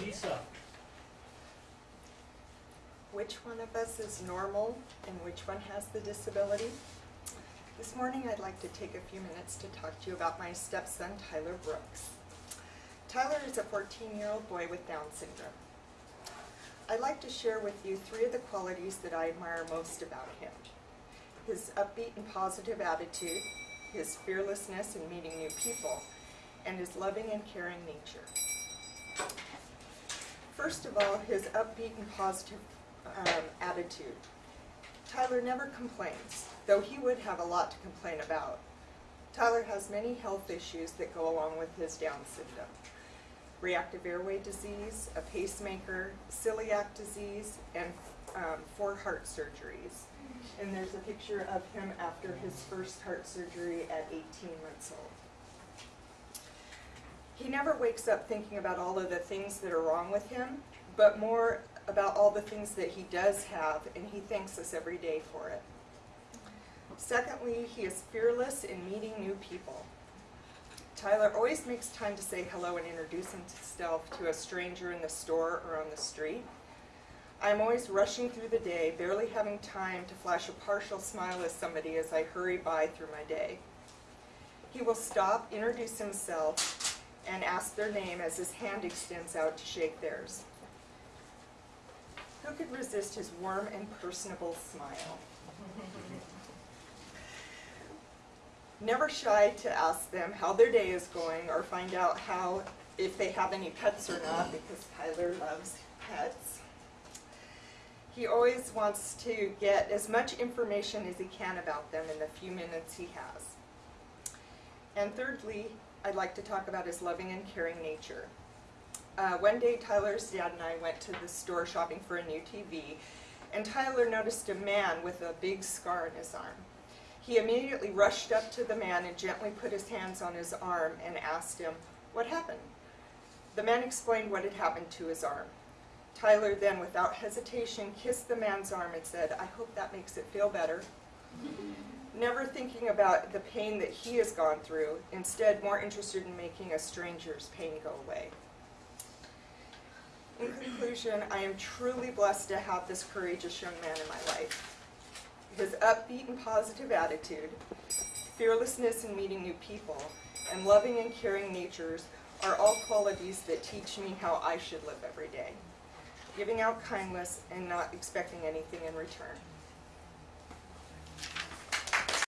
Lisa, Which one of us is normal and which one has the disability? This morning I'd like to take a few minutes to talk to you about my stepson Tyler Brooks. Tyler is a 14-year-old boy with Down syndrome. I'd like to share with you three of the qualities that I admire most about him. His upbeat and positive attitude, his fearlessness in meeting new people, and his loving and caring nature. First of all, his upbeat and positive um, attitude. Tyler never complains, though he would have a lot to complain about. Tyler has many health issues that go along with his Down syndrome. Reactive airway disease, a pacemaker, celiac disease, and um, four heart surgeries. And there's a picture of him after his first heart surgery at 18 months old. He never wakes up thinking about all of the things that are wrong with him, but more about all the things that he does have, and he thanks us every day for it. Secondly, he is fearless in meeting new people. Tyler always makes time to say hello and introduce himself to a stranger in the store or on the street. I'm always rushing through the day, barely having time to flash a partial smile at somebody as I hurry by through my day. He will stop, introduce himself, and ask their name as his hand extends out to shake theirs. Who could resist his warm and personable smile? Never shy to ask them how their day is going or find out how, if they have any pets or not, because Tyler loves pets. He always wants to get as much information as he can about them in the few minutes he has. And thirdly, I'd like to talk about his loving and caring nature. Uh, one day, Tyler's dad and I went to the store shopping for a new TV, and Tyler noticed a man with a big scar on his arm. He immediately rushed up to the man and gently put his hands on his arm and asked him, what happened? The man explained what had happened to his arm. Tyler then, without hesitation, kissed the man's arm and said, I hope that makes it feel better. Never thinking about the pain that he has gone through, instead more interested in making a stranger's pain go away. In conclusion, I am truly blessed to have this courageous young man in my life. His upbeat and positive attitude, fearlessness in meeting new people, and loving and caring natures are all qualities that teach me how I should live every day, giving out kindness and not expecting anything in return.